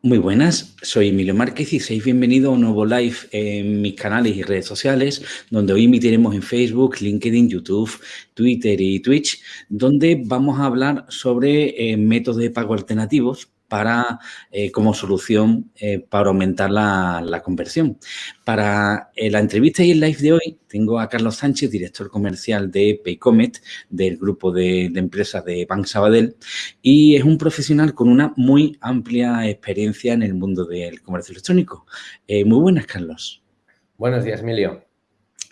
Muy buenas, soy Emilio Márquez y seis bienvenidos a un nuevo live en mis canales y redes sociales, donde hoy emitiremos en Facebook, LinkedIn, YouTube, Twitter y Twitch, donde vamos a hablar sobre eh, métodos de pago alternativos para, eh, como solución eh, para aumentar la, conversión. Para eh, la entrevista y el live de hoy tengo a Carlos Sánchez, director comercial de Paycomet, del grupo de, empresas de Bank Sabadell, y es un profesional con una muy amplia experiencia en el mundo del comercio electrónico. muy buenas, Carlos. Buenos días, Emilio.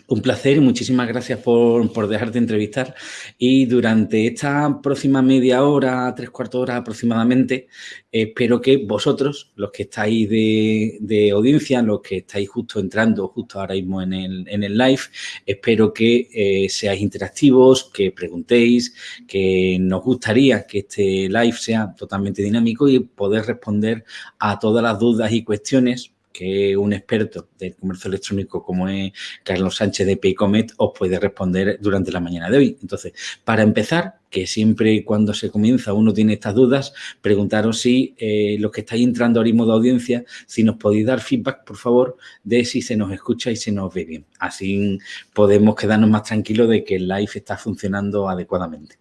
Un placer y muchísimas gracias por, dejarte entrevistar. Y durante esta próxima media hora, tres cuartos de hora aproximadamente, espero que vosotros, los que estáis de, audiencia, los que estáis justo entrando justo ahora mismo en el, live, espero que eh, seáis interactivos, que preguntéis, que nos gustaría que este live sea totalmente dinámico y poder responder a todas las dudas y cuestiones que un experto del comercio electrónico como es Carlos Sánchez de Paycomet os puede responder durante la mañana de hoy. Entonces, para empezar, que siempre cuando se comienza uno tiene estas dudas, preguntaros si eh, los que estáis entrando ahora mismo de audiencia, si nos podéis dar feedback, por favor, de si se nos escucha y se nos ve bien. Así podemos quedarnos más tranquilos de que el live está funcionando adecuadamente.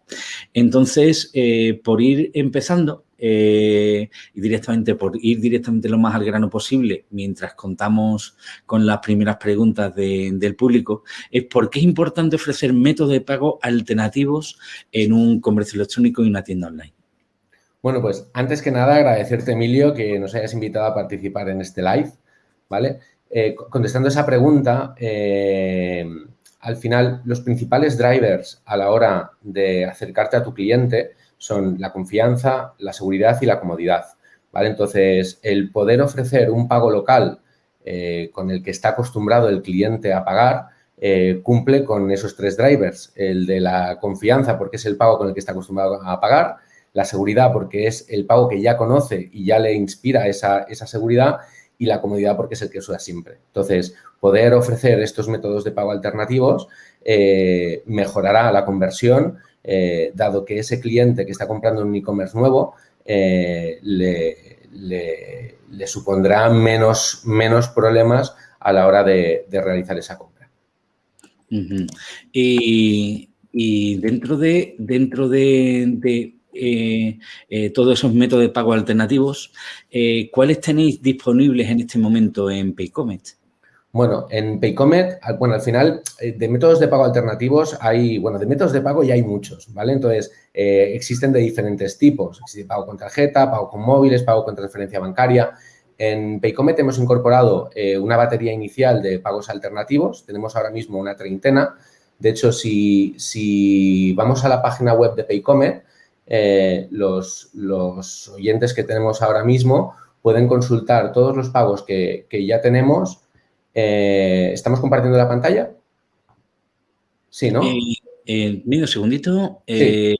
Entonces, eh, por ir empezando, eh, y directamente por ir directamente lo más al grano posible mientras contamos con las primeras preguntas del público, es por qué es importante ofrecer métodos de pago alternativos en un comercio electrónico y una tienda online. Bueno, pues antes que nada agradecerte, Emilio, que nos hayas invitado a participar en este live, ¿vale? Eh, contestando esa pregunta, eh, al final los principales drivers a la hora de acercarte a tu cliente son la confianza, la seguridad y la comodidad. ¿vale? Entonces, el poder ofrecer un pago local eh, con el que está acostumbrado el cliente a pagar eh, cumple con esos tres drivers. El de la confianza porque es el pago con el que está acostumbrado a pagar, la seguridad porque es el pago que ya conoce y ya le inspira esa, seguridad y la comodidad porque es el que usa siempre. Entonces, poder ofrecer estos métodos de pago alternativos eh, mejorará la conversión, eh, dado que ese cliente que está comprando un e-commerce nuevo le, supondrá menos problemas a la hora de, realizar esa compra. Y, dentro de, dentro de, eh, todos esos métodos de pago alternativos, ¿cuáles tenéis disponibles en este momento en Paycomet? Bueno, en Paycomet, bueno, al final, eh, de métodos de pago alternativos hay, bueno, de métodos de pago ya hay muchos, ¿vale? Entonces, eh, existen de diferentes tipos. Existe pago con tarjeta, pago con móviles, pago con transferencia bancaria. En Paycomet hemos incorporado eh, una batería inicial de pagos alternativos. Tenemos ahora mismo una treintena. De hecho, si, si vamos a la página web de Paycomet, los, los, oyentes que tenemos ahora mismo pueden consultar todos los pagos que, que ya tenemos eh, ¿Estamos compartiendo la pantalla? Sí, ¿no? Eh, eh un segundito. Eh,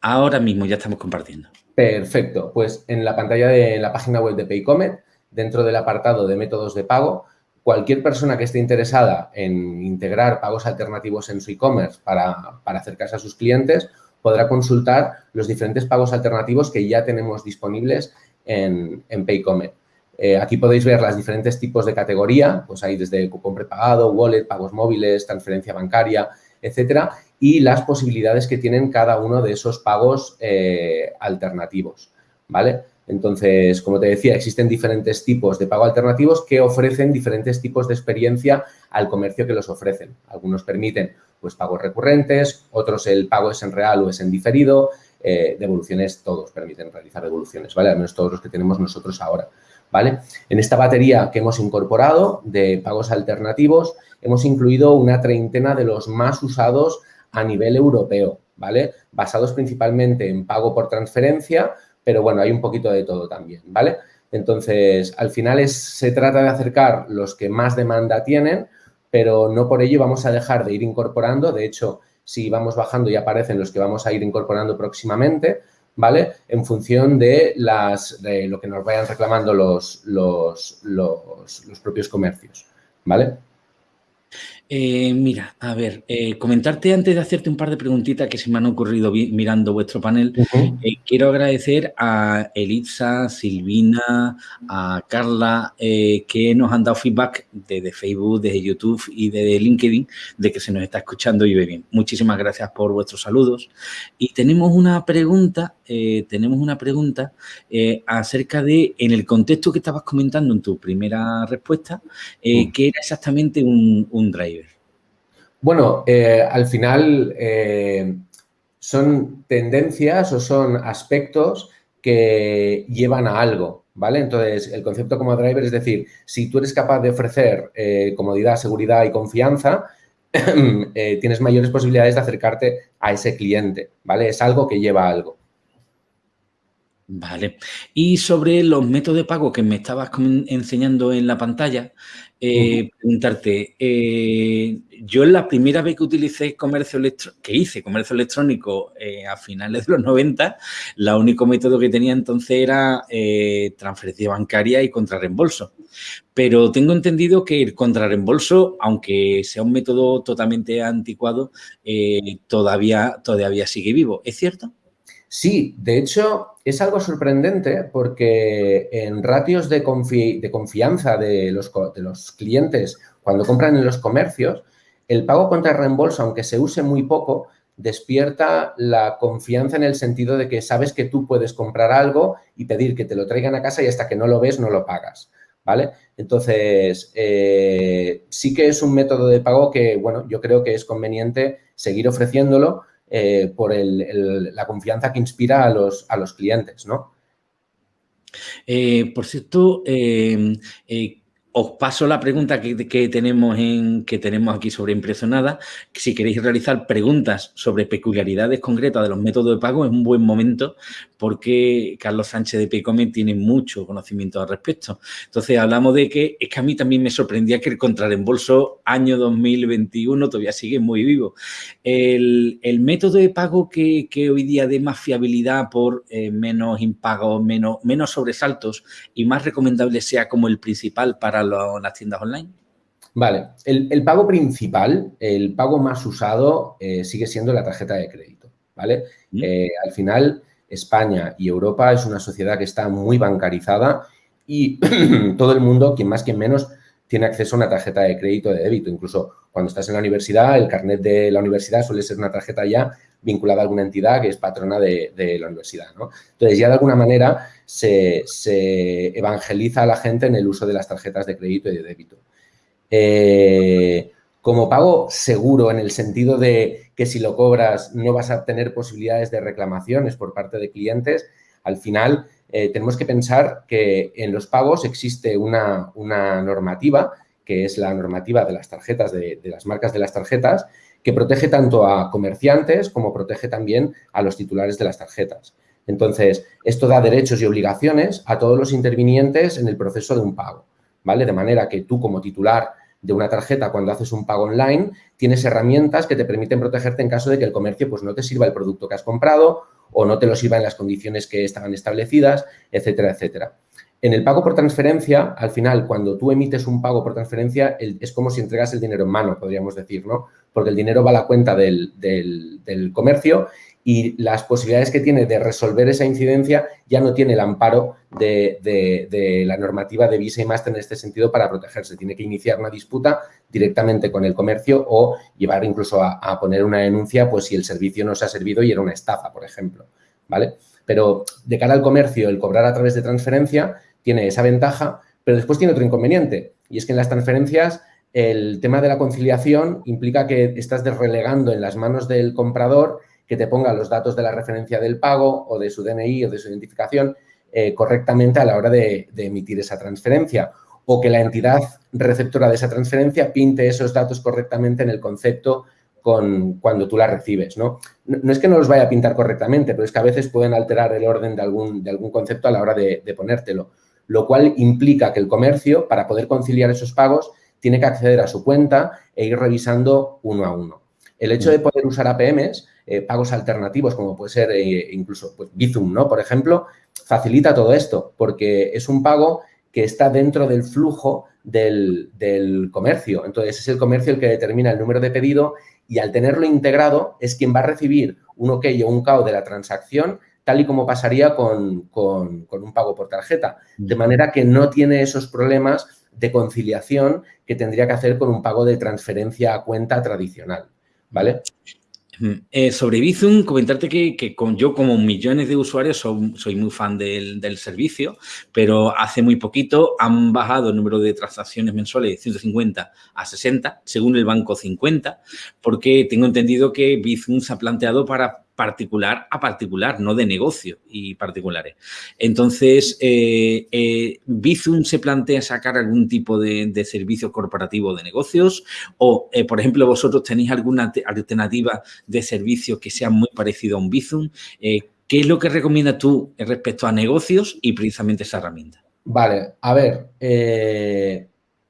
ahora mismo ya estamos compartiendo. Perfecto. Pues en la pantalla de la página web de Paycomet, dentro del apartado de métodos de pago, cualquier persona que esté interesada en integrar pagos alternativos en su e-commerce para, acercarse a sus clientes podrá consultar los diferentes pagos alternativos que ya tenemos disponibles en, en Paycomet. Eh, aquí podéis ver los diferentes tipos de categoría, pues hay desde cupón prepagado, wallet, pagos móviles, transferencia bancaria, etcétera, y las posibilidades que tienen cada uno de esos pagos eh, alternativos, ¿vale? Entonces, como te decía, existen diferentes tipos de pago alternativos que ofrecen diferentes tipos de experiencia al comercio que los ofrecen. Algunos permiten pues, pagos recurrentes, otros el pago es en real o es en diferido, eh, devoluciones todos permiten realizar devoluciones, ¿vale? Al menos todos los que tenemos nosotros ahora. ¿vale? En esta batería que hemos incorporado de pagos alternativos, hemos incluido una treintena de los más usados a nivel europeo, ¿vale? Basados principalmente en pago por transferencia, pero bueno, hay un poquito de todo también, ¿vale? Entonces, al final se trata de acercar los que más demanda tienen, pero no por ello vamos a dejar de ir incorporando. De hecho, si vamos bajando ya aparecen los que vamos a ir incorporando próximamente, ¿vale? En función de, las, de lo que nos vayan reclamando los, los, los, propios comercios, ¿vale? Eh, mira, a ver, eh, comentarte antes de hacerte un par de preguntitas que se me han ocurrido mirando vuestro panel. Eh, quiero agradecer a Elitza, Silvina, a Carla, que nos han dado feedback desde Facebook, desde YouTube y desde LinkedIn de que se nos está escuchando y ve bien. Muchísimas gracias por vuestros saludos. Y tenemos una pregunta, tenemos una pregunta acerca de, en el contexto que estabas comentando en tu primera respuesta, mm. que era exactamente un, un driver. Bueno, eh, al final eh, son tendencias o son aspectos que llevan a algo, ¿vale? Entonces, el concepto como driver es decir, si tú eres capaz de ofrecer eh, comodidad, seguridad y confianza, tienes mayores posibilidades de acercarte a ese cliente, ¿vale? Es algo que lleva a algo. Vale. Y sobre los métodos de pago que me estabas enseñando en la pantalla, eh, preguntarte, eh, yo la primera vez que utilicé comercio electrónico, que hice comercio electrónico eh, a finales de los 90, el único método que tenía entonces era transferencia bancaria y contrarreembolso. Pero tengo entendido que el contrarreembolso, aunque sea un método totalmente anticuado, todavía, todavía sigue vivo. ¿Es cierto? Sí, de hecho, es algo sorprendente porque en ratios de, confianza de los, clientes cuando compran en los comercios, el pago contra reembolso, aunque se use muy poco, despierta la confianza en el sentido de que sabes que tú puedes comprar algo y pedir que te lo traigan a casa y hasta que no lo ves no lo pagas, ¿vale? Entonces, eh, sí que es un método de pago que, bueno, yo creo que es conveniente seguir ofreciéndolo eh, por la confianza que inspira a los, a los clientes, ¿no? Eh, por cierto, eh, os paso la pregunta que, tenemos en, que tenemos aquí sobre Impresionada. Si queréis realizar preguntas sobre peculiaridades concretas de los métodos de pago, es un buen momento porque Carlos Sánchez de Pecome tiene mucho conocimiento al respecto. Entonces, hablamos de que es que a mí también me sorprendía que el contrarreembolso año 2021 todavía sigue muy vivo. El, método de pago que, hoy día dé más fiabilidad por eh, menos impagos, menos, menos sobresaltos y más recomendable sea como el principal para las tiendas online? Vale, el, pago principal, el pago más usado eh, sigue siendo la tarjeta de crédito, ¿vale? Mm. Eh, al final, España y Europa es una sociedad que está muy bancarizada y todo el mundo, quien más, quien menos, tiene acceso a una tarjeta de crédito de débito. Incluso cuando estás en la universidad, el carnet de la universidad suele ser una tarjeta ya vinculada a alguna entidad que es patrona de, la universidad. ¿no? Entonces, ya de alguna manera se, evangeliza a la gente en el uso de las tarjetas de crédito y de débito. Eh, como pago seguro en el sentido de que si lo cobras no vas a tener posibilidades de reclamaciones por parte de clientes, al final eh, tenemos que pensar que en los pagos existe una, normativa, que es la normativa de las tarjetas, de, las marcas de las tarjetas, que protege tanto a comerciantes como protege también a los titulares de las tarjetas. Entonces, esto da derechos y obligaciones a todos los intervinientes en el proceso de un pago, ¿vale? De manera que tú como titular de una tarjeta cuando haces un pago online, tienes herramientas que te permiten protegerte en caso de que el comercio pues, no te sirva el producto que has comprado o no te lo sirva en las condiciones que estaban establecidas, etcétera, etcétera. En el pago por transferencia, al final, cuando tú emites un pago por transferencia, es como si entregas el dinero en mano, podríamos decir, ¿no? Porque el dinero va a la cuenta del, comercio y las posibilidades que tiene de resolver esa incidencia ya no tiene el amparo de, la normativa de Visa y Master en este sentido para protegerse. Tiene que iniciar una disputa directamente con el comercio o llevar incluso a, poner una denuncia pues si el servicio no se ha servido y era una estafa, por ejemplo. ¿vale? Pero de cara al comercio, el cobrar a través de transferencia tiene esa ventaja, pero después tiene otro inconveniente y es que en las transferencias el tema de la conciliación implica que estás relegando en las manos del comprador que te ponga los datos de la referencia del pago o de su DNI o de su identificación eh, correctamente a la hora de, emitir esa transferencia o que la entidad receptora de esa transferencia pinte esos datos correctamente en el concepto con, cuando tú la recibes, ¿no? es que no los vaya a pintar correctamente, pero es que a veces pueden alterar el orden de algún, de algún concepto a la hora de ponértelo, lo cual implica que el comercio, para poder conciliar esos pagos, tiene que acceder a su cuenta e ir revisando uno a uno. El hecho de mm. poder usar APMs, eh, pagos alternativos, como puede ser eh, incluso pues, Bizum, ¿no? Por ejemplo, facilita todo esto porque es un pago que está dentro del flujo del, del, comercio. Entonces, es el comercio el que determina el número de pedido y al tenerlo integrado es quien va a recibir un OK o un KO de la transacción tal y como pasaría con, con, un pago por tarjeta. De manera que no tiene esos problemas de conciliación que tendría que hacer con un pago de transferencia a cuenta tradicional. ¿Vale? Eh, sobre Bizum, comentarte que, con, yo como millones de usuarios soy, muy fan del, del, servicio, pero hace muy poquito han bajado el número de transacciones mensuales de 150 a 60, según el banco 50, porque tengo entendido que Bizum se ha planteado para particular a particular, no de negocio y particulares. Entonces, eh, eh, Bizum se plantea sacar algún tipo de, servicio corporativo de negocios o, eh, por ejemplo, vosotros tenéis alguna alternativa de servicio que sea muy parecido a un Bizum. ¿Qué es lo que recomiendas tú respecto a negocios y precisamente esa herramienta? Vale, a ver,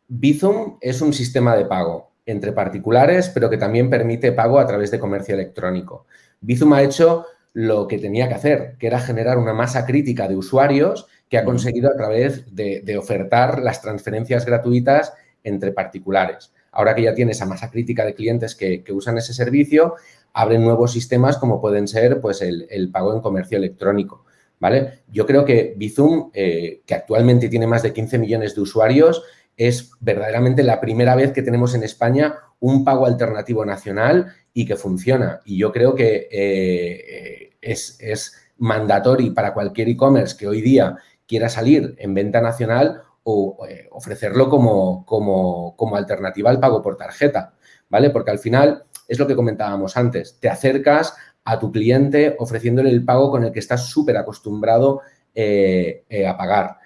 Bizum es un sistema de pago entre particulares, pero que también permite pago a través de comercio electrónico. Bizum ha hecho lo que tenía que hacer, que era generar una masa crítica de usuarios que ha conseguido a través de, ofertar las transferencias gratuitas entre particulares. Ahora que ya tiene esa masa crítica de clientes que, usan ese servicio, abren nuevos sistemas como pueden ser pues, el, pago en comercio electrónico. ¿vale? Yo creo que Bizum, eh, que actualmente tiene más de 15 millones de usuarios, es verdaderamente la primera vez que tenemos en España un pago alternativo nacional y que funciona. Y yo creo que eh, es, es mandatorio para cualquier e-commerce que hoy día quiera salir en venta nacional o eh, ofrecerlo como, como, como, alternativa al pago por tarjeta, ¿vale? Porque al final es lo que comentábamos antes, te acercas a tu cliente ofreciéndole el pago con el que estás súper acostumbrado eh, a pagar.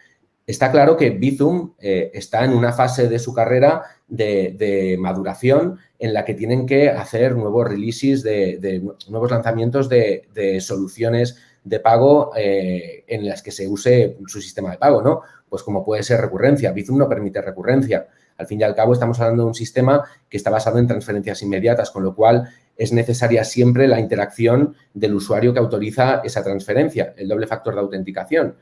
Está claro que Bizum está en una fase de su carrera de, maduración en la que tienen que hacer nuevos releases, de, nuevos lanzamientos de, soluciones de pago eh, en las que se use su sistema de pago, ¿no? Pues como puede ser recurrencia. Bizum no permite recurrencia. Al fin y al cabo estamos hablando de un sistema que está basado en transferencias inmediatas, con lo cual es necesaria siempre la interacción del usuario que autoriza esa transferencia, el doble factor de autenticación.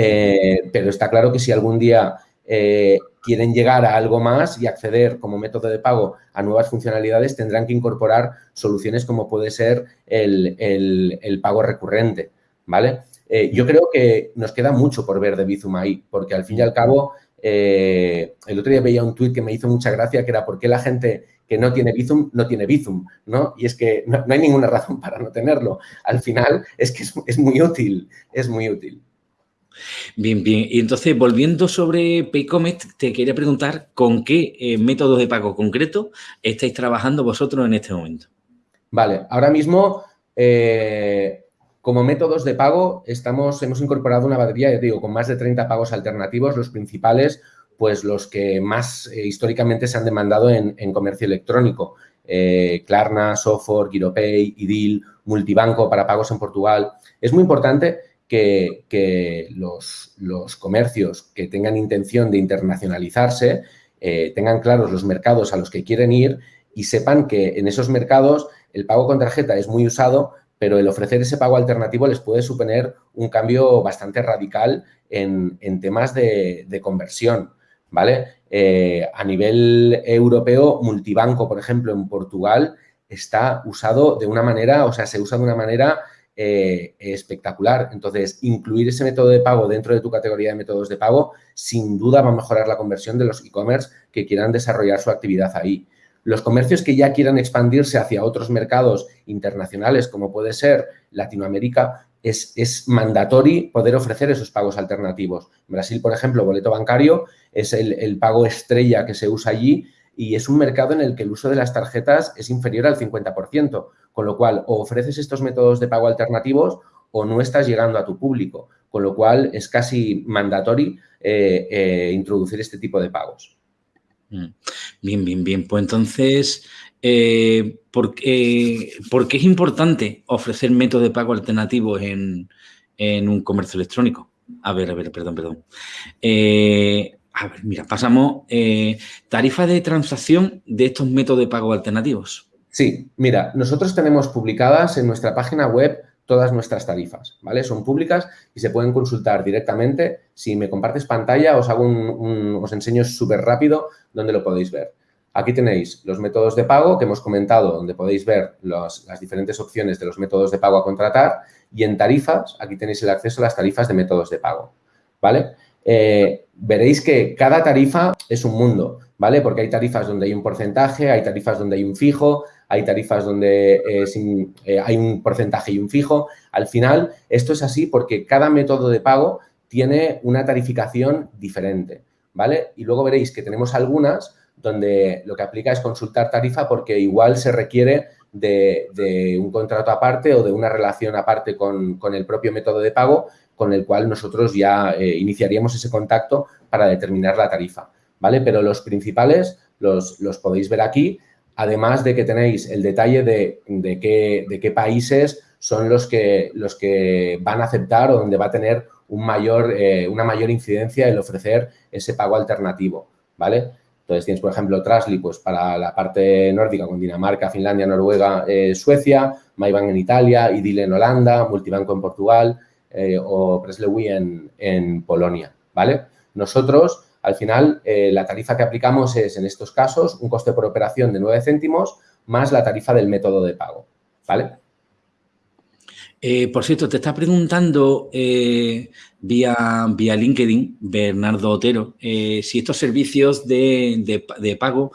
Eh, pero está claro que si algún día eh, quieren llegar a algo más y acceder como método de pago a nuevas funcionalidades, tendrán que incorporar soluciones como puede ser el, pago recurrente, ¿vale? Eh, yo creo que nos queda mucho por ver de Bizum ahí, porque al fin y al cabo, el otro día veía un tuit que me hizo mucha gracia, que era por qué la gente que no tiene Bizum no tiene Bizum, ¿no? Y es que no, hay ninguna razón para no tenerlo. Al final es que es muy útil, es muy útil. Bien, bien. Y entonces, volviendo sobre Paycomet, te quería preguntar con qué eh, métodos de pago concreto estáis trabajando vosotros en este momento. Vale, ahora mismo, eh, como métodos de pago, estamos, hemos incorporado una batería, ya digo, con más de 30 pagos alternativos, los principales, pues los que más eh, históricamente se han demandado en, comercio electrónico. Klarna, Sofor, Giropay, Idil, Multibanco para pagos en Portugal. Es muy importante que, los, comercios que tengan intención de internacionalizarse eh, tengan claros los mercados a los que quieren ir y sepan que en esos mercados el pago con tarjeta es muy usado, pero el ofrecer ese pago alternativo les puede suponer un cambio bastante radical en, temas de, conversión, ¿vale? Eh, a nivel europeo, multibanco, por ejemplo, en Portugal, está usado de una manera, o sea, se usa de una manera eh, espectacular. Entonces, incluir ese método de pago dentro de tu categoría de métodos de pago, sin duda va a mejorar la conversión de los e-commerce que quieran desarrollar su actividad ahí. Los comercios que ya quieran expandirse hacia otros mercados internacionales, como puede ser Latinoamérica, es, es mandatorio poder ofrecer esos pagos alternativos. Brasil, por ejemplo, boleto bancario es el, el pago estrella que se usa allí y es un mercado en el que el uso de las tarjetas es inferior al 50%, con lo cual o ofreces estos métodos de pago alternativos o no estás llegando a tu público, con lo cual es casi mandatorio eh, eh, introducir este tipo de pagos. Mm. Bien, bien, bien. Pues entonces, eh, ¿por, qué, es importante ofrecer métodos de pago alternativos en, un comercio electrónico? A ver, a ver, perdón, perdón. a ver, mira, pasamos. tarifa de transacción de estos métodos de pago alternativos. Sí, mira, nosotros tenemos publicadas en nuestra página web todas nuestras tarifas, ¿vale? Son públicas y se pueden consultar directamente. Si me compartes pantalla, os hago un, os enseño súper rápido dónde lo podéis ver. Aquí tenéis los métodos de pago que hemos comentado, donde podéis ver las diferentes opciones de los métodos de pago a contratar y en tarifas, aquí tenéis el acceso a las tarifas de métodos de pago, ¿vale? Eh, veréis que cada tarifa es un mundo, ¿vale? Porque hay tarifas donde hay un porcentaje, hay tarifas donde hay un fijo, hay tarifas donde eh, eh, hay un porcentaje y un fijo. Al final, esto es así porque cada método de pago tiene una tarificación diferente, ¿vale? Y luego veréis que tenemos algunas donde lo que aplica es consultar tarifa porque igual se requiere de, un contrato aparte o de una relación aparte con, el propio método de pago con el cual nosotros ya eh, iniciaríamos ese contacto para determinar la tarifa, ¿vale? Pero los principales los, los podéis ver aquí además de que tenéis el detalle de, qué, de qué, países son los que, van a aceptar o donde va a tener eh, una mayor incidencia el ofrecer ese pago alternativo, ¿vale? Entonces tienes, por ejemplo, Trasly pues, para la parte nórdica con Dinamarca, Finlandia, Noruega, eh, Suecia, MyBank en Italia, Idil en Holanda, Multibanco en Portugal eh, o Preslewi en, en Polonia, ¿vale? Nosotros al final, eh, la tarifa que aplicamos es, en estos casos, un coste por operación de 9 céntimos más la tarifa del método de pago, ¿vale? Eh, por cierto, te está preguntando eh, vía, vía LinkedIn, Bernardo Otero, eh, si estos servicios de, pago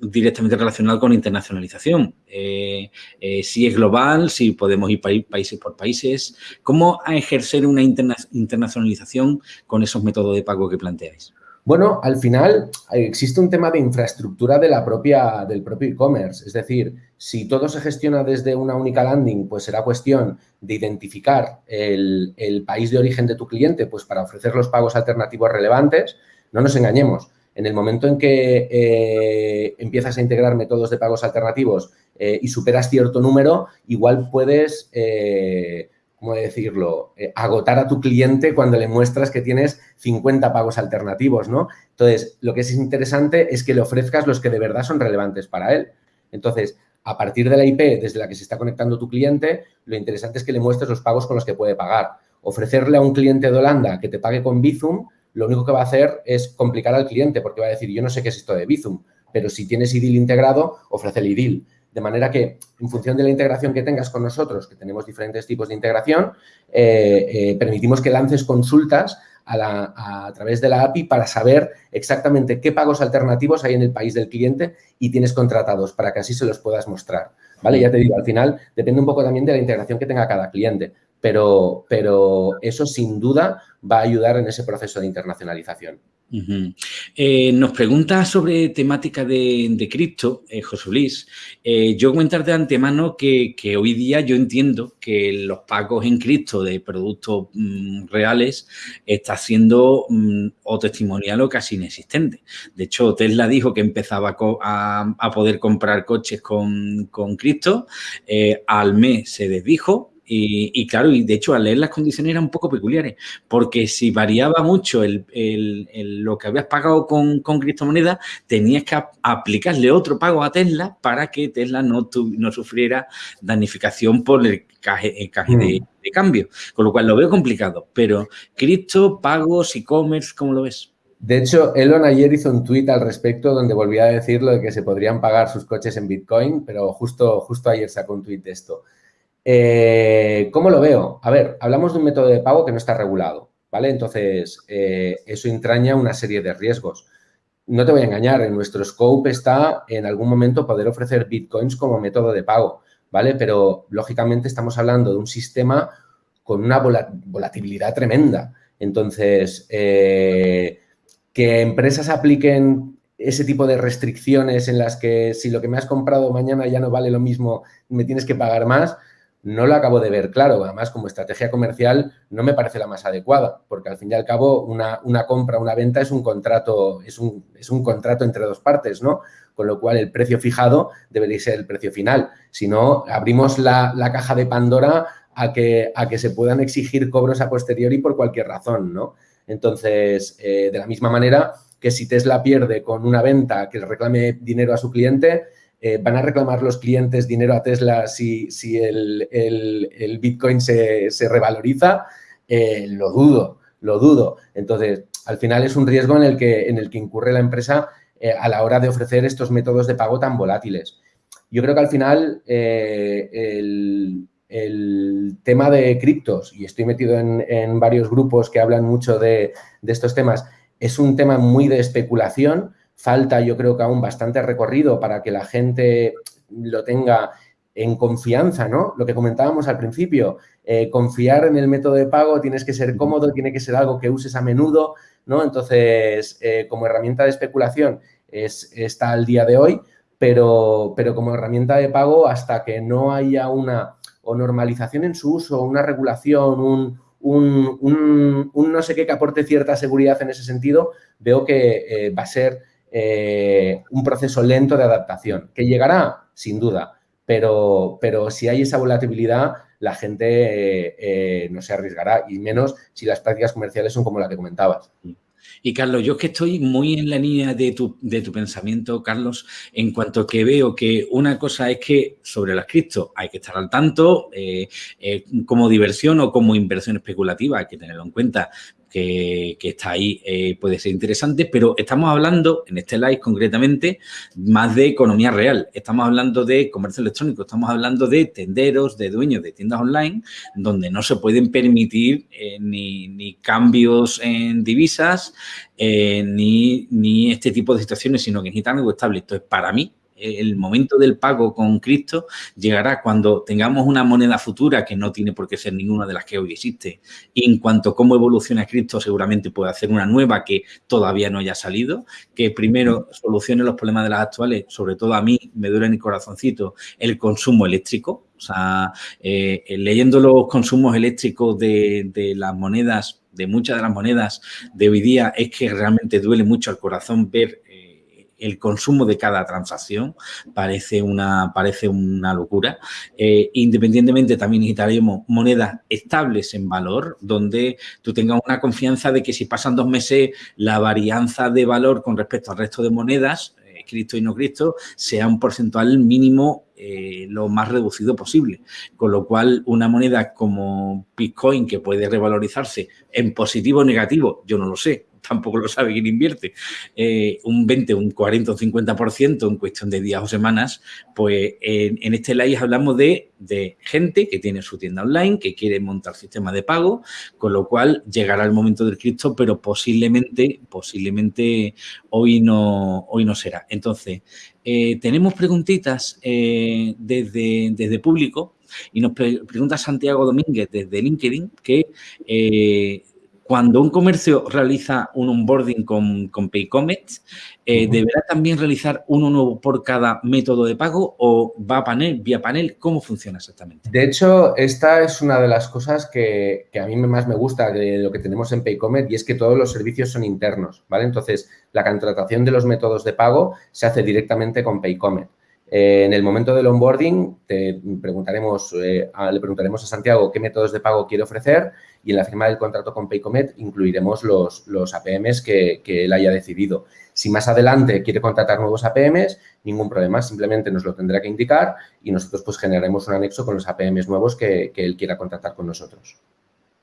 directamente relacionados con internacionalización, si es global, si podemos ir países por países, ¿cómo ejercer una internacionalización con esos métodos de pago que planteáis? Bueno, al final existe un tema de infraestructura de la propia, del propio e-commerce. Es decir, si todo se gestiona desde una única landing, pues será cuestión de identificar el, país de origen de tu cliente pues para ofrecer los pagos alternativos relevantes. No nos engañemos. En el momento en que eh, empiezas a integrar métodos de pagos alternativos eh, y superas cierto número, igual puedes... Eh, ¿cómo decirlo?, eh, agotar a tu cliente cuando le muestras que tienes 50 pagos alternativos, ¿no? Entonces, lo que es interesante es que le ofrezcas los que de verdad son relevantes para él. Entonces, a partir de la IP desde la que se está conectando tu cliente, lo interesante es que le muestres los pagos con los que puede pagar. Ofrecerle a un cliente de Holanda que te pague con Bizum, lo único que va a hacer es complicar al cliente porque va a decir, yo no sé qué es esto de Bizum, pero si tienes IDIL integrado, ofrece el IDIL. De manera que, en función de la integración que tengas con nosotros, que tenemos diferentes tipos de integración, eh, eh, permitimos que lances consultas a, través de la API para saber exactamente qué pagos alternativos hay en el país del cliente y tienes contratados para que así se los puedas mostrar. ¿Vale? Ya te digo, al final depende un poco también de la integración que tenga cada cliente, pero, pero eso sin duda va a ayudar en ese proceso de internacionalización. Eh, nos pregunta sobre temática de, cripto, eh, José Luis. Eh, yo comentar de antemano que, hoy día yo entiendo que los pagos en cripto de productos mm, reales está siendo mm, o testimonial o casi inexistente. De hecho, Tesla dijo que empezaba a, poder comprar coches con, con cripto. al mes se desdijo, y, claro, y de hecho al leer las condiciones eran un poco peculiares, porque si variaba mucho el, lo que habías pagado con, con criptomonedas, tenías que aplicarle otro pago a Tesla para que Tesla no, no sufriera danificación por el caje, mm. de, cambio. Con lo cual lo veo complicado, pero cripto, pagos, e-commerce, ¿cómo lo ves? De hecho, Elon ayer hizo un tuit al respecto donde volvía a decir lo de que se podrían pagar sus coches en Bitcoin, pero justo, justo ayer sacó un tuit de esto. Eh, ¿Cómo lo veo? A ver, hablamos de un método de pago que no está regulado, ¿vale? Entonces, eh, eso entraña una serie de riesgos. No te voy a engañar, en nuestro scope está en algún momento poder ofrecer bitcoins como método de pago, ¿vale? Pero, lógicamente, estamos hablando de un sistema con una volatilidad tremenda. Entonces, eh, que empresas apliquen ese tipo de restricciones en las que si lo que me has comprado mañana ya no vale lo mismo, me tienes que pagar más, no lo acabo de ver claro. Además, como estrategia comercial no me parece la más adecuada, porque al fin y al cabo una, compra, una venta es un contrato, es un, es un, contrato entre dos partes, ¿no? Con lo cual el precio fijado debería ser el precio final. Si no, abrimos la, caja de Pandora a que, a que se puedan exigir cobros a posteriori por cualquier razón, ¿no? Entonces, eh, de la misma manera que si Tesla pierde con una venta que le reclame dinero a su cliente, eh, ¿van a reclamar los clientes dinero a Tesla si, si el, Bitcoin se, revaloriza? Eh, lo dudo, lo dudo. Entonces, al final es un riesgo en el que, en el que incurre la empresa a la hora de ofrecer estos métodos de pago tan volátiles. Yo creo que al final el, el tema de criptos, y estoy metido en, varios grupos que hablan mucho de, estos temas, es un tema muy de especulación. Falta, yo creo que aún bastante recorrido para que la gente lo tenga en confianza, ¿no? Lo que comentábamos al principio, eh, confiar en el método de pago, tienes que ser cómodo, tiene que ser algo que uses a menudo, ¿no? Entonces, eh, como herramienta de especulación es, está al día de hoy, pero, pero como herramienta de pago, hasta que no haya una o normalización en su uso, una regulación, un, no sé qué que aporte cierta seguridad en ese sentido, veo que eh, va a ser eh, un proceso lento de adaptación, que llegará, sin duda, pero, pero si hay esa volatilidad, la gente eh, no se arriesgará, y menos si las prácticas comerciales son como la que comentabas. Y Carlos, yo es que estoy muy en la línea de tu, de tu pensamiento, Carlos, en cuanto que veo que una cosa es que sobre las cripto hay que estar al tanto, eh, eh, como diversión o como inversión especulativa, hay que tenerlo en cuenta que, está ahí eh, puede ser interesante, pero estamos hablando, en este live concretamente, más de economía real. Estamos hablando de comercio electrónico, estamos hablando de tenderos, de dueños de tiendas online, donde no se pueden permitir eh, ni, cambios en divisas, eh, ni, ni, este tipo de situaciones, sino que necesitan algo estable. Entonces, para mí, el momento del pago con Cristo llegará cuando tengamos una moneda futura que no tiene por qué ser ninguna de las que hoy existe. Y en cuanto a cómo evoluciona Cristo, seguramente puede hacer una nueva que todavía no haya salido, que primero solucione los problemas de las actuales, sobre todo a mí me duele en el corazoncito el consumo eléctrico. O sea, eh, leyendo los consumos eléctricos de, de las monedas de muchas de las monedas de hoy día es que realmente duele mucho al corazón ver el consumo de cada transacción parece una, parece una locura. Eh, independientemente, también necesitaríamos monedas estables en valor, donde tú tengas una confianza de que si pasan dos meses, la varianza de valor con respecto al resto de monedas, eh, Cristo y no Cristo, sea un porcentual mínimo eh, lo más reducido posible. Con lo cual, una moneda como Bitcoin, que puede revalorizarse en positivo o negativo, yo no lo sé, tampoco lo sabe quién invierte, eh, un 20, un 40, un 50% en cuestión de días o semanas, pues en, este live hablamos de, gente que tiene su tienda online, que quiere montar sistema de pago, con lo cual llegará el momento del Cristo, pero posiblemente, posiblemente hoy no, hoy no será. Entonces, eh, tenemos preguntitas eh, desde, desde público y nos pregunta Santiago Domínguez desde LinkedIn que cuando un comercio realiza un onboarding con, con Paycomet, eh, ¿deberá también realizar uno nuevo por cada método de pago o va a panel, vía panel? ¿Cómo funciona exactamente? De hecho, esta es una de las cosas que, a mí más me gusta de lo que tenemos en Paycomet y es que todos los servicios son internos, ¿vale? Entonces, la contratación de los métodos de pago se hace directamente con Paycomet. Eh, en el momento del onboarding te preguntaremos, eh, le preguntaremos a Santiago qué métodos de pago quiere ofrecer y en la firma del contrato con Paycomet incluiremos los, los APMs que, él haya decidido. Si más adelante quiere contratar nuevos APMs, ningún problema, simplemente nos lo tendrá que indicar y nosotros pues generaremos un anexo con los APMs nuevos que, él quiera contratar con nosotros.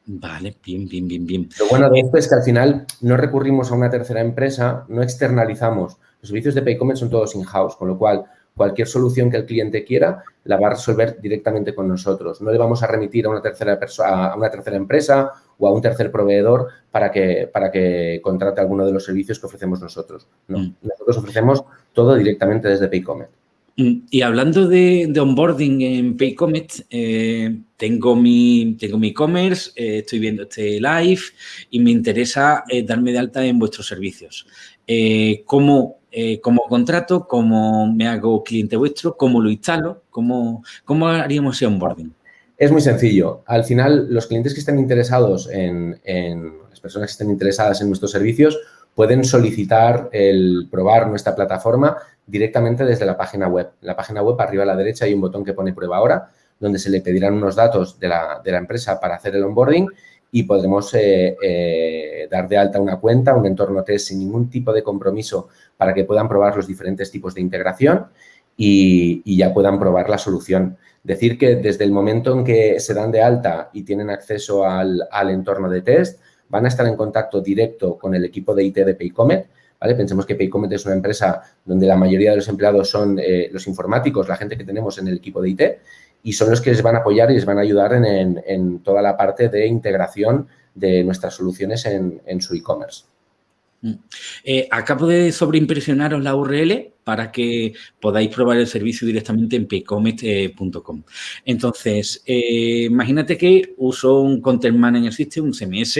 Vale, bien, bien, bien, bien. Lo bueno de esto es que al final no recurrimos a una tercera empresa, no externalizamos. Los servicios de Paycomet son todos in-house, con lo cual Cualquier solución que el cliente quiera la va a resolver directamente con nosotros. No le vamos a remitir a una tercera, a una tercera empresa o a un tercer proveedor para que, para que contrate alguno de los servicios que ofrecemos nosotros. No, mm. nosotros ofrecemos todo directamente desde Paycomet. Mm, y hablando de, onboarding en Paycomet, eh, tengo mi tengo mi e-commerce, eh, estoy viendo este live y me interesa eh, darme de alta en vuestros servicios. ¿Cómo eh, contrato, cómo me hago cliente vuestro, cómo lo instalo, cómo, cómo haríamos ese onboarding. Es muy sencillo. Al final, los clientes que estén interesados en, las personas que estén interesadas en nuestros servicios pueden solicitar el probar nuestra plataforma directamente desde la página web. En la página web, arriba a la derecha, hay un botón que pone prueba ahora, donde se le pedirán unos datos de la, de la empresa para hacer el onboarding y podremos eh, eh, dar de alta una cuenta, un entorno test sin ningún tipo de compromiso para que puedan probar los diferentes tipos de integración y, ya puedan probar la solución. Decir que desde el momento en que se dan de alta y tienen acceso al, entorno de test, van a estar en contacto directo con el equipo de IT de Paycomet, ¿vale? Pensemos que Paycomet es una empresa donde la mayoría de los empleados son eh, los informáticos, la gente que tenemos en el equipo de IT, y son los que les van a apoyar y les van a ayudar en, toda la parte de integración de nuestras soluciones en su e-commerce. Mm. Eh, acabo de sobreimpresionaros la URL para que podáis probar el servicio directamente en paycomet.com. Entonces, eh, imagínate que uso un Content Manager System, un CMS,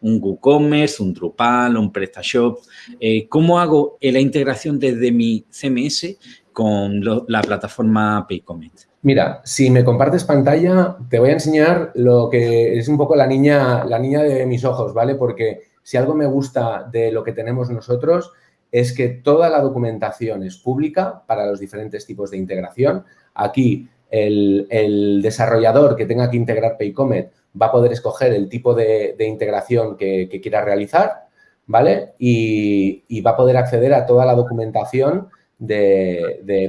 un WooCommerce, un Drupal, un PrestaShop. Eh, ¿Cómo hago la integración desde mi CMS con la plataforma Paycomet? Mira, si me compartes pantalla, te voy a enseñar lo que es un poco la niña, la niña de mis ojos, ¿vale? Porque si algo me gusta de lo que tenemos nosotros es que toda la documentación es pública para los diferentes tipos de integración. Aquí el, desarrollador que tenga que integrar Paycomet va a poder escoger el tipo de, integración que, quiera realizar, ¿vale? Y, va a poder acceder a toda la documentación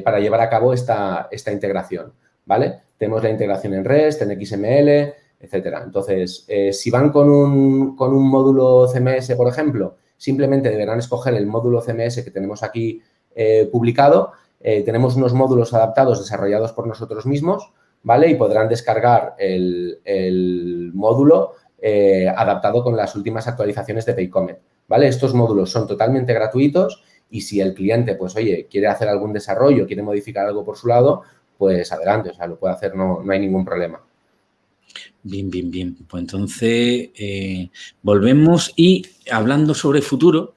para llevar a cabo esta, esta integración, ¿vale? Tenemos la integración en REST, en XML, etcétera. Entonces, eh, si van con un, con un, módulo CMS, por ejemplo, simplemente deberán escoger el módulo CMS que tenemos aquí eh, publicado. Eh, tenemos unos módulos adaptados desarrollados por nosotros mismos, ¿vale? Y podrán descargar el, el módulo adaptado con las últimas actualizaciones de Paycomet, ¿vale? Estos módulos son totalmente gratuitos y si el cliente, pues, oye, quiere hacer algún desarrollo, quiere modificar algo por su lado, pues adelante, o sea, lo puede hacer, no, no hay ningún problema. Bien, bien, bien. Pues entonces eh, volvemos y hablando sobre futuro,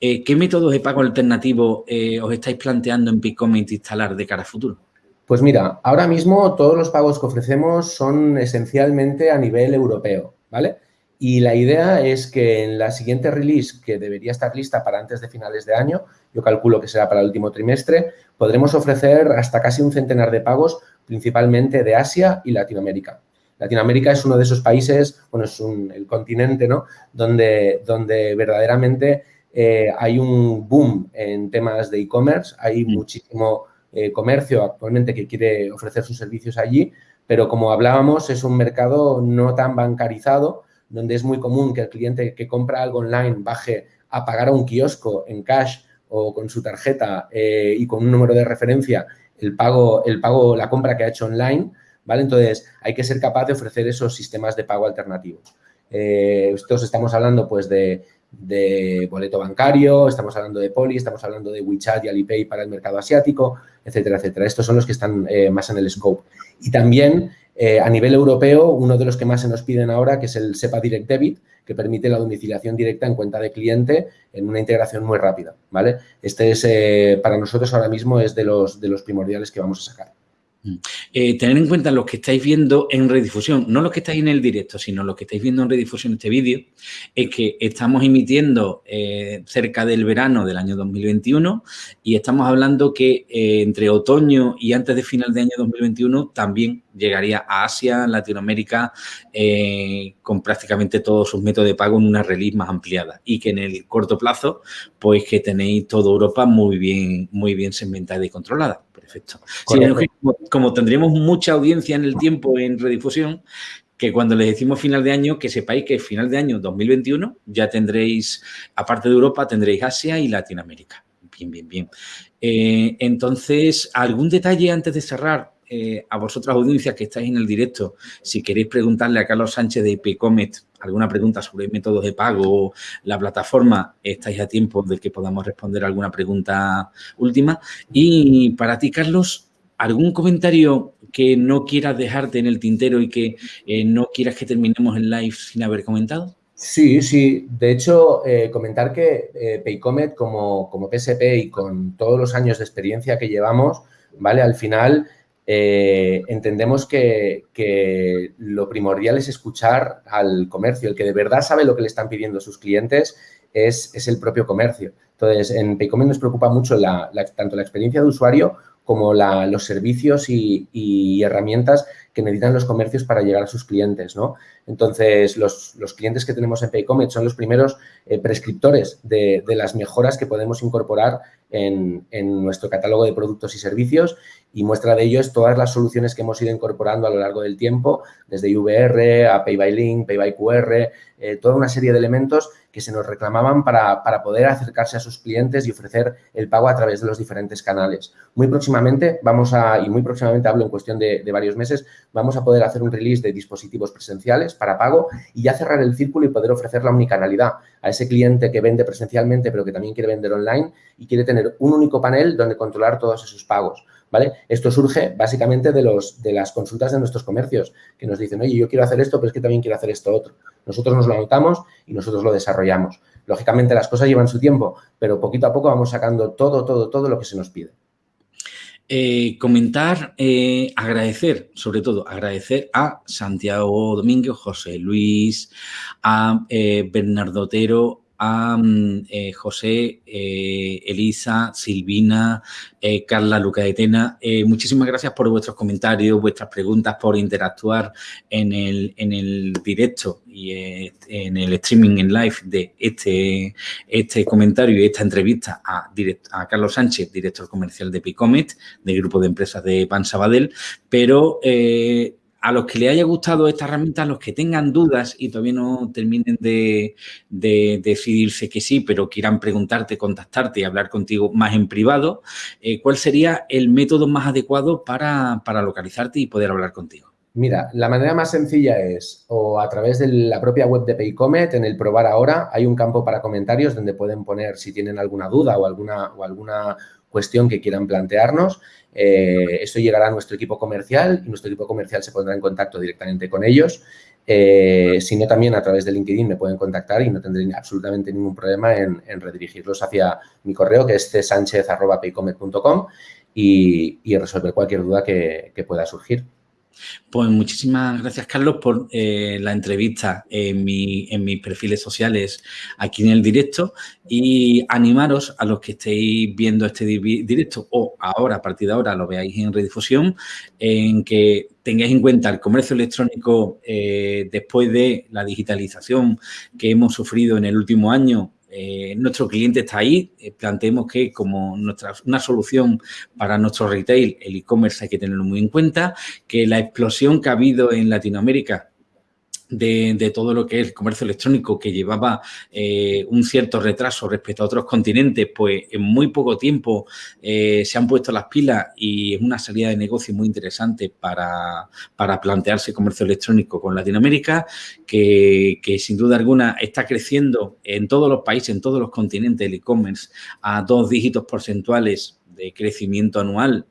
eh, ¿qué métodos de pago alternativo eh, os estáis planteando en Picomint instalar de cara a futuro? Pues mira, ahora mismo todos los pagos que ofrecemos son esencialmente a nivel europeo, ¿vale? Y la idea es que en la siguiente release, que debería estar lista para antes de finales de año, yo calculo que será para el último trimestre, podremos ofrecer hasta casi un centenar de pagos, principalmente de Asia y Latinoamérica. Latinoamérica es uno de esos países, bueno, es el continente, ¿no? Donde, donde verdaderamente eh, hay un boom en temas de e-commerce, hay mm. muchísimo eh, comercio actualmente que quiere ofrecer sus servicios allí, pero como hablábamos, es un mercado no tan bancarizado, donde es muy común que el cliente que compra algo online baje a pagar a un kiosco en cash o con su tarjeta eh, y con un número de referencia el pago, el pago, la compra que ha hecho online, ¿vale? Entonces, hay que ser capaz de ofrecer esos sistemas de pago alternativos. Eh, estos estamos hablando, pues, de, boleto bancario, estamos hablando de Poli, estamos hablando de WeChat y Alipay para el mercado asiático, etcétera, etcétera. Estos son los que están eh, más en el scope. Y también, eh, a nivel europeo, uno de los que más se nos piden ahora, que es el SEPA Direct Debit, que permite la domiciliación directa en cuenta de cliente en una integración muy rápida, ¿vale? Este es, para nosotros ahora mismo, es de los, de los primordiales que vamos a sacar. Eh, tener en cuenta los que estáis viendo en redifusión, no los que estáis en el directo, sino los que estáis viendo en redifusión este vídeo, es que estamos emitiendo eh, cerca del verano del año 2021 y estamos hablando que eh, entre otoño y antes de final de año 2021 también llegaría a Asia, Latinoamérica, con prácticamente todos sus métodos de pago en una release más ampliada y que en el corto plazo, pues que tenéis toda Europa muy bien, muy bien segmentada y controlada. Perfecto. como, tendremos mucha audiencia en el tiempo en redifusión, que cuando les decimos final de año, que sepáis que final de año 2021 ya tendréis, aparte de Europa, tendréis Asia y Latinoamérica. Bien, bien, bien. Eh, entonces, ¿algún detalle antes de cerrar? Eh, a vosotras audiencias que estáis en el directo, si queréis preguntarle a Carlos Sánchez de Pcomet alguna pregunta sobre métodos de pago, la plataforma, estáis a tiempo de que podamos responder alguna pregunta última. Y para ti, Carlos, ¿algún comentario que no quieras dejarte en el tintero y que eh, no quieras que terminemos el live sin haber comentado? Sí, sí. De hecho, eh, comentar que Paycomet como, como PSP y con todos los años de experiencia que llevamos, ¿vale? Al final eh, entendemos que, lo primordial es escuchar al comercio. El que de verdad sabe lo que le están pidiendo sus clientes es, el propio comercio. Entonces, en Paycomet nos preocupa mucho tanto la experiencia de usuario como los servicios y, herramientas que necesitan los comercios para llegar a sus clientes, ¿no? Entonces, los, clientes que tenemos en Paycomet son los primeros eh, prescriptores de, las mejoras que podemos incorporar en, nuestro catálogo de productos y servicios y muestra de ello es todas las soluciones que hemos ido incorporando a lo largo del tiempo, desde IVR a Pay by Link, Pay by QR, eh, toda una serie de elementos que se nos reclamaban para, poder acercarse a sus clientes y ofrecer el pago a través de los diferentes canales. Muy próximamente vamos a, y muy próximamente hablo en cuestión de, varios meses, vamos a poder hacer un release de dispositivos presenciales para pago y ya cerrar el círculo y poder ofrecer la omnicanalidad a ese cliente que vende presencialmente pero que también quiere vender online y quiere tener un único panel donde controlar todos esos pagos. ¿Vale? Esto surge básicamente de, los, de las consultas de nuestros comercios que nos dicen, oye, yo quiero hacer esto, pero es que también quiero hacer esto otro. Nosotros nos lo anotamos y nosotros lo desarrollamos. Lógicamente las cosas llevan su tiempo, pero poquito a poco vamos sacando todo, todo, todo lo que se nos pide. Eh, comentar, eh, agradecer, sobre todo agradecer a Santiago Domínguez, José Luis, a eh, Bernardo Otero, a eh, José, eh, Elisa, Silvina, eh, Carla Luca de Tena. muchísimas gracias por vuestros comentarios, vuestras preguntas, por interactuar en el, en el directo y en el streaming en live de este, este comentario y esta entrevista a, a Carlos Sánchez, director comercial de Picomet, del grupo de empresas de Pan Sabadell, pero a los que les haya gustado esta herramienta, a los que tengan dudas y todavía no terminen de, decidirse que sí, pero quieran preguntarte, contactarte y hablar contigo más en privado, eh, ¿cuál sería el método más adecuado para, localizarte y poder hablar contigo? Mira, la manera más sencilla es o a través de la propia web de Paycomet, en el probar ahora, hay un campo para comentarios donde pueden poner si tienen alguna duda o alguna, o alguna cuestión que quieran plantearnos. Eh, esto llegará a nuestro equipo comercial y nuestro equipo comercial se pondrá en contacto directamente con ellos. Eh, si no, también a través de LinkedIn me pueden contactar y no tendré absolutamente ningún problema en, redirigirlos hacia mi correo, que es csanchez.paycomet.com y, y resolver cualquier duda que pueda surgir. Pues muchísimas gracias, Carlos, por eh, la entrevista en, mis perfiles sociales aquí en el directo. Y animaros a los que estéis viendo este directo o ahora, a partir de ahora, lo veáis en redifusión, en que tengáis en cuenta el comercio electrónico eh, después de la digitalización que hemos sufrido en el último año eh, nuestro cliente está ahí, eh, planteemos que como nuestra, una solución para nuestro retail, el e-commerce hay que tenerlo muy en cuenta, que la explosión que ha habido en Latinoamérica de, todo lo que es el comercio electrónico que llevaba eh, un cierto retraso respecto a otros continentes, pues en muy poco tiempo eh, se han puesto las pilas y es una salida de negocio muy interesante para, para plantearse comercio electrónico con Latinoamérica, que, que, sin duda alguna está creciendo en todos los países, en todos los continentes el e-commerce a dos dígitos porcentuales de crecimiento anual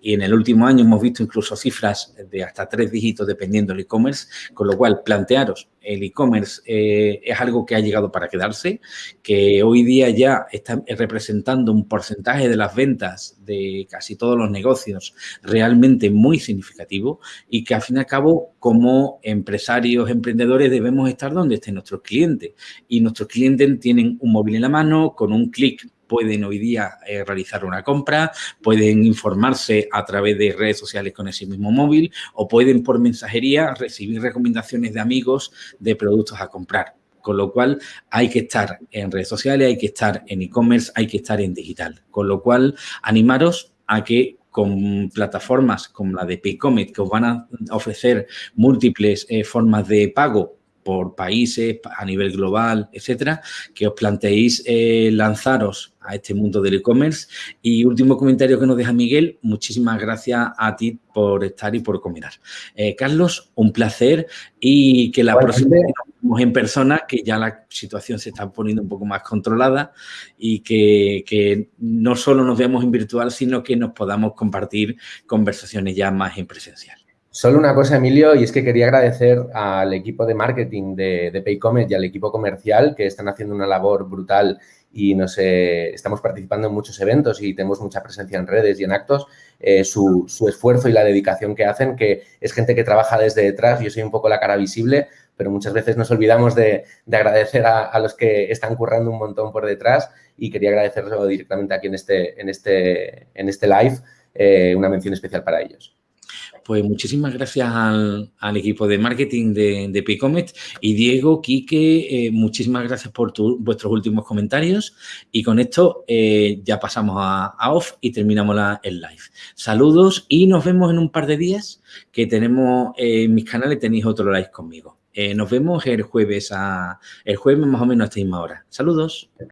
y, en el último año hemos visto incluso cifras de hasta tres dígitos dependiendo del e-commerce, con lo cual plantearos, el e-commerce eh, es algo que ha llegado para quedarse, que hoy día ya está representando un porcentaje de las ventas de casi todos los negocios realmente muy significativo y que al fin y al cabo como empresarios, emprendedores debemos estar donde estén nuestros clientes. Y nuestros clientes tienen un móvil en la mano con un clic pueden hoy día eh, realizar una compra, pueden informarse a través de redes sociales con ese mismo móvil o pueden por mensajería recibir recomendaciones de amigos de productos a comprar. Con lo cual hay que estar en redes sociales, hay que estar en e-commerce, hay que estar en digital. Con lo cual animaros a que con plataformas como la de Paycomet que os van a ofrecer múltiples eh, formas de pago por países, a nivel global, etcétera, que os planteéis eh, lanzaros a este mundo del e-commerce. Y último comentario que nos deja Miguel, muchísimas gracias a ti por estar y por comentar. Eh, Carlos, un placer y que la próxima vez nos en persona, que ya la situación se está poniendo un poco más controlada y que, que no solo nos veamos en virtual, sino que nos podamos compartir conversaciones ya más en presencial. Solo una cosa, Emilio, y es que quería agradecer al equipo de marketing de, de Paycomet y al equipo comercial que están haciendo una labor brutal y no sé, estamos participando en muchos eventos y tenemos mucha presencia en redes y en actos, eh, su, esfuerzo y la dedicación que hacen, que es gente que trabaja desde detrás, yo soy un poco la cara visible, pero muchas veces nos olvidamos de, agradecer a, los que están currando un montón por detrás y quería agradecerlo directamente aquí en este, en este, en este live, eh, una mención especial para ellos. Pues muchísimas gracias al, equipo de marketing de, de Paycomet y Diego, Quique, eh, muchísimas gracias por vuestros últimos comentarios y con esto eh, ya pasamos a, off y terminamos la, el live. Saludos y nos vemos en un par de días que tenemos en mis canales, tenéis otro live conmigo. nos vemos el jueves, a, el jueves más o menos a esta misma hora. Saludos.